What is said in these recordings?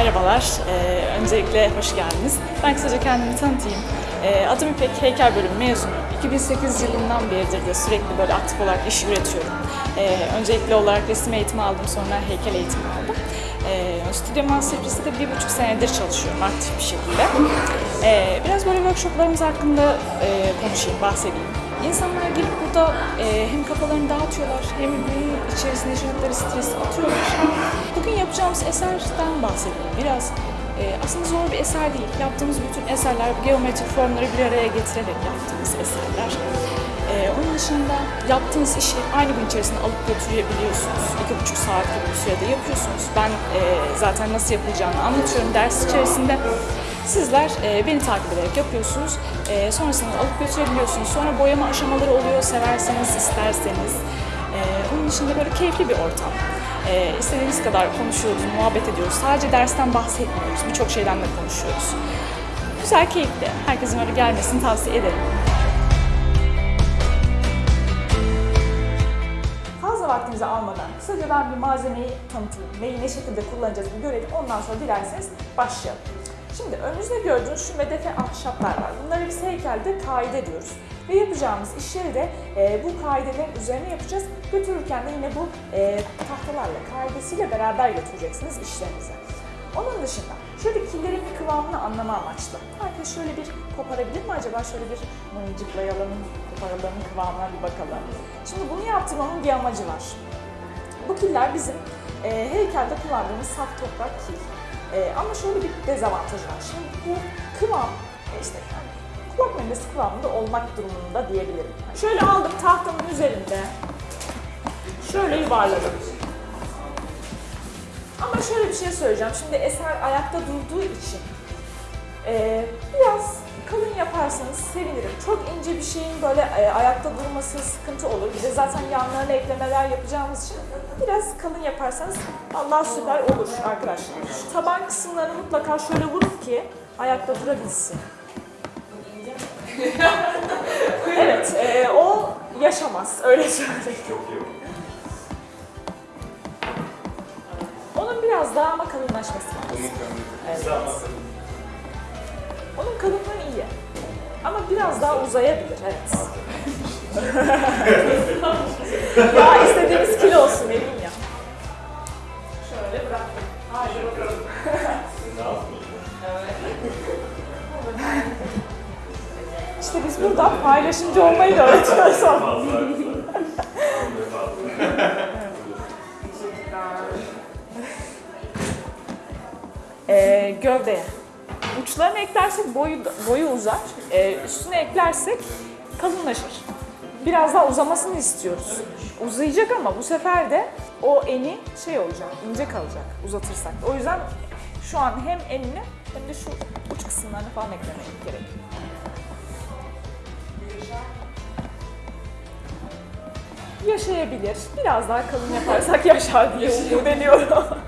Merhabalar, ee, öncelikle hoş geldiniz. Ben kısaca kendimi tanıtayım. Ee, adım İpek, heykel bölümü mezunuyum. 2008 yılından beridir de sürekli böyle aktif olarak iş üretiyorum. Ee, öncelikli olarak resim eğitimi aldım, sonra heykel eğitimi aldım. Ee, Stüdyo Masterclass'te de bir buçuk senedir çalışıyorum aktif bir şekilde. Ee, biraz böyle workshoplarımız hakkında e, konuşayım, bahsedeyim. İnsanlar gelip burada e, hem kafalarını dağıtıyorlar hem günün içerisinde yaşadıkları stresi atıyorlar. Bugün yapacağımız eserden bahsedelim. Biraz e, aslında zor bir eser değil. Yaptığımız bütün eserler geometrik formları bir araya getirerek yaptığımız eserler. E, onun dışında yaptığınız işi aynı gün içerisinde alıp götürebiliyorsunuz. İki buçuk saat gibi bir sürede yapıyorsunuz. Ben e, zaten nasıl yapılacağını anlatıyorum ders içerisinde. Sizler e, beni takip ederek yapıyorsunuz. E, sonrasında alıp götürebiliyorsunuz. Sonra boyama aşamaları oluyor severseniz, isterseniz. E, onun dışında böyle keyifli bir ortam. E, istediğiniz kadar konuşuyoruz, muhabbet ediyoruz. Sadece dersten bahsetmiyoruz. Birçok şeyden de konuşuyoruz. Güzel, keyifli. Herkesin öyle gelmesini tavsiye ederim. Vaktinizi almadan kısaca ben bir malzemeyi tanıtayım. Neyi ne şekilde kullanacağız bir görelim. Ondan sonra dilerseniz başlayalım. Şimdi önünüzde gördüğünüz şu medefe ahşaplar var. Bunları biz heykelde kaide diyoruz. Ve yapacağımız işleri de e, bu kaidelerin üzerine yapacağız. Götürürken de yine bu e, tahtalarla, kaidesiyle beraber götüreceksiniz işlerinize. Onun dışında şöyle killerin bir kıvamını anlama amaçlı. Herkes şöyle bir koparabilir mi acaba? Şöyle bir mıncıklayalım, koparalım, kıvamına bir bakalım. Şimdi bunu yaptırmamın bir amacı var. Bu killer bizim e, heykelde kullandığımız saf toprak kil. E, ama şöyle bir dezavantajı var. Şimdi bu kıvam e, işte yani kulak memesi kıvamında olmak durumunda diyebilirim. Şöyle aldım tahtanın üzerinde. Şöyle yuvarladım. Ama şöyle bir şey söyleyeceğim. Şimdi eser ayakta durduğu için e, biraz kalın yaparsanız sevinirim. Çok ince bir şeyin böyle e, ayakta durması sıkıntı olur. Bir de zaten yanlarına eklemeler yapacağımız için biraz kalın yaparsanız Allah süper olur arkadaşlar. Şu taban kısımlarını mutlaka şöyle vurun ki ayakta durabilsin. evet, e, o yaşamaz. Öyle söyleyeyim. Onun biraz daha ama kalınlaşması lazım. Evet. Onun kalınlığı iyi. Ama biraz daha uzayabilir, evet. ya istediğimiz kilo olsun vereyim ya. Şöyle bıraktım. Hadi bakalım. İşte biz burada paylaşımcı olmayı da öğretiyoruz. Ee, gövdeye. Uçlarını eklersek boyu boyu uzar. Ee, üstüne eklersek kalınlaşır. Biraz daha uzamasını istiyoruz. Uzayacak ama bu sefer de o eni şey olacak, ince kalacak uzatırsak. O yüzden şu an hem enini hem de şu uç kısımlarını falan eklemek gerekiyor. Yaşayabilir. Biraz daha kalın yaparsak yaşar diye umut ediyorum.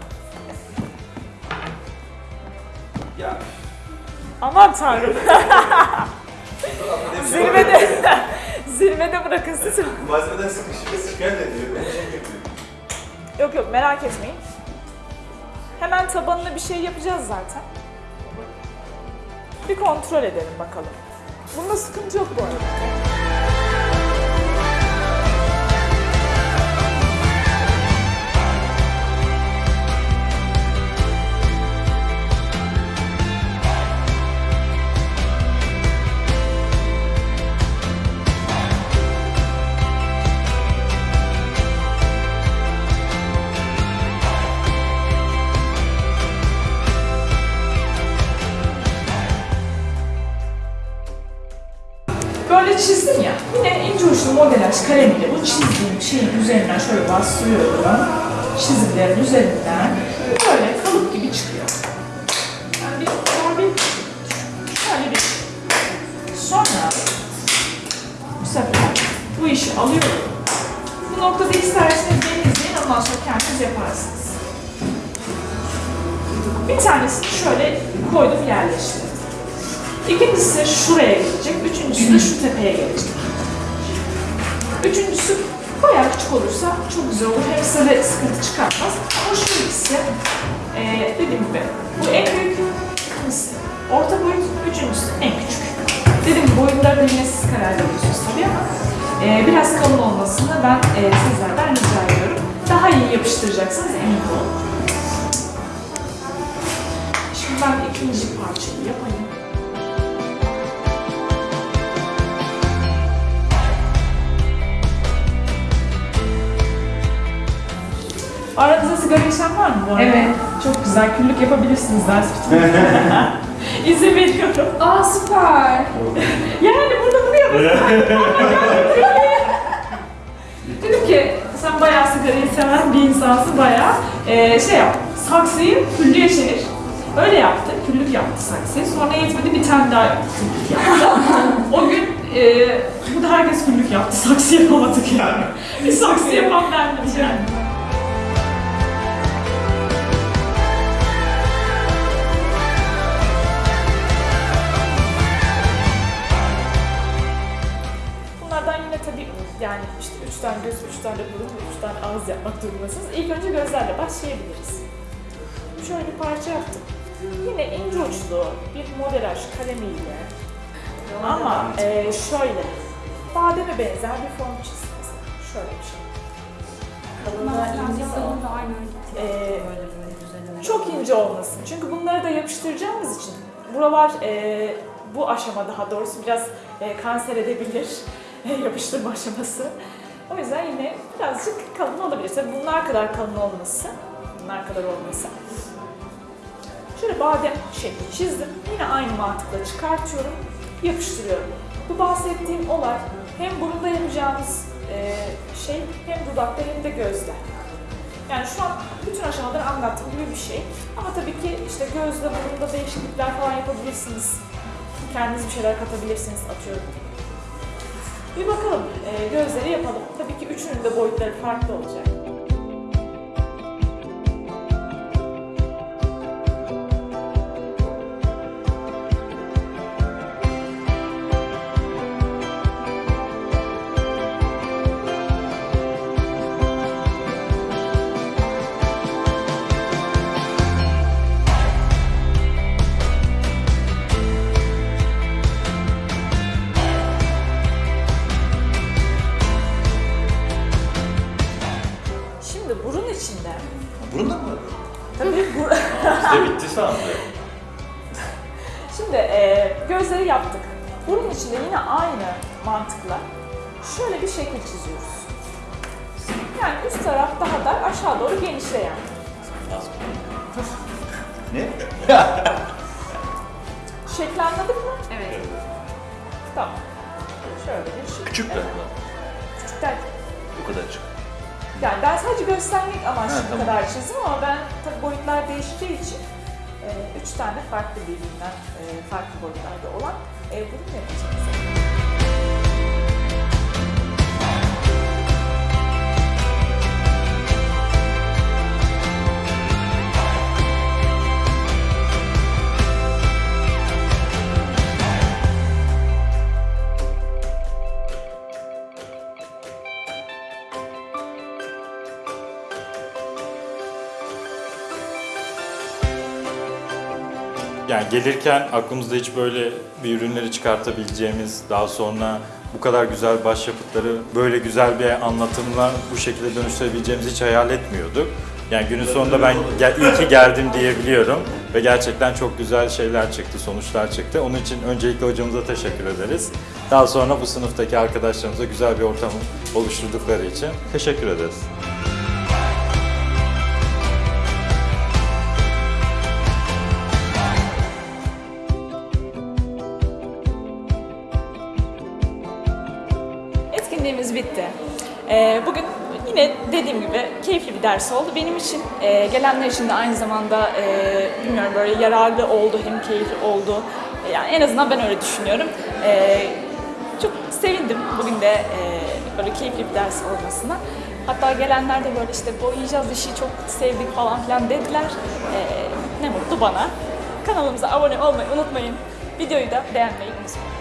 Aman tanrım. zirvede, zirvede bırakın siz. Malzemeden sıkışıp şikayet ediyor. Şey. Yok yok merak etmeyin. Hemen tabanına bir şey yapacağız zaten. Bir kontrol edelim bakalım. Bunda sıkıntı yok bu arada. Yine ince uçlu modelaj kalemiyle bu çizdiğim şeyin üzerinden şöyle bastırıyorum. Çizimlerin üzerinden böyle kalıp gibi çıkıyor. Yani bir, bir, şöyle bir. Sonra bu sefer bu işi alıyorum. Bu noktada isterseniz beni izleyin, ondan sonra kendiniz yaparsınız. Bir tanesini şöyle koydum yerleştirdim. İkincisi şuraya gelecek, üçüncüsü de şu tepeye gelecek. Üçüncüsü bayağı küçük olursa çok güzel olur. Hem de sıkıntı çıkartmaz. Ama şu ikisi, e, dediğim gibi Bu en büyük ikincisi. Orta boyut üçüncüsü en küçük. Boyutları da yine siz karar veriyorsunuz tabii ama e, biraz kalın olmasını ben e, sizlerden rica ediyorum. Daha iyi yapıştıracaksınız emin olun. Şimdi ben ikinci parçayı yapayım. Aranızda sigara içen var mı bu arada? Evet. Çok güzel. Küllük yapabilirsiniz ders bitince. İzin veriyorum. Aa süper. Yani burada duruyor Dedim ki sen bayağı sigarayı seven bir insansın bayağı. Ee, şey yap, saksıyı küllüye çevir. Öyle yaptı, küllük yaptı saksıyı. Sonra yetmedi bir tane daha küllük yaptı. o gün e, burada herkes küllük yaptı, saksı yapamadık yani. Bir saksı yapan bendim yani. Yani işte üç tane göz, üç tane burun ve üç tane ağız yapmak durumundasınız. İlk önce gözlerle başlayabiliriz. Şöyle bir parça yaptım. Yine ince uçlu bir modelaj kalemiyle ama e, şöyle bademe benzer bir form çizdim. Şöyle bir şey. Da aynen. Ee, çok ince olmasın. Çünkü bunları da yapıştıracağımız için buralar e, bu aşama daha doğrusu biraz e, kanser edebilir yapıştırma aşaması. O yüzden yine birazcık kalın olabilir. Tabii bunlar kadar kalın olması, bunlar kadar olması. Şöyle badem şekli çizdim. Yine aynı mantıkla çıkartıyorum, yapıştırıyorum. Bu bahsettiğim olay hem burunda yapacağımız e, şey hem dudakta hem de gözde. Yani şu an bütün aşamaları anlattığım gibi bir şey. Ama tabii ki işte gözle, burunda değişiklikler falan yapabilirsiniz. Kendiniz bir şeyler katabilirsiniz atıyorum. Bir bakalım, e, gözleri yapalım. Tabii ki üçünün de boyutları farklı olacak. Yaptık. Burun içinde yine aynı mantıkla şöyle bir şekil çiziyoruz. Yani üst taraf daha dar, aşağı doğru genişleyen. Ne? Şekli anladık mı? Evet. Tamam. Şöyle bir şekil. Küçük de. Küçük derken. Bu kadar çık. Yani ben sadece göstermek amaçlı Ha, bu tamam. kadar çizdim ama ben tabii boyutlar değişeceği için e, üç tane farklı birbirinden e, farklı boyutlarda olan e, burun yapacağız. Gelirken aklımızda hiç böyle bir ürünleri çıkartabileceğimiz, daha sonra bu kadar güzel başyapıtları böyle güzel bir anlatımla bu şekilde dönüştürebileceğimizi hiç hayal etmiyorduk. Yani günün sonunda ben gel, iyi ki geldim diyebiliyorum ve gerçekten çok güzel şeyler çıktı, sonuçlar çıktı. Onun için öncelikle hocamıza teşekkür ederiz. Daha sonra bu sınıftaki arkadaşlarımıza güzel bir ortam oluşturdukları için teşekkür ederiz. Bitti. Ee, bugün yine dediğim gibi keyifli bir ders oldu. Benim için, e, gelenler için de aynı zamanda e, bilmiyorum böyle yararlı oldu, hem keyifli oldu. Yani en azından ben öyle düşünüyorum. E, çok sevindim bugün de e, böyle keyifli bir ders olmasına. Hatta gelenler de böyle işte boyayacağız işi çok sevdik falan filan dediler. Ne mutlu bana. Kanalımıza abone olmayı unutmayın. Videoyu da beğenmeyi unutmayın.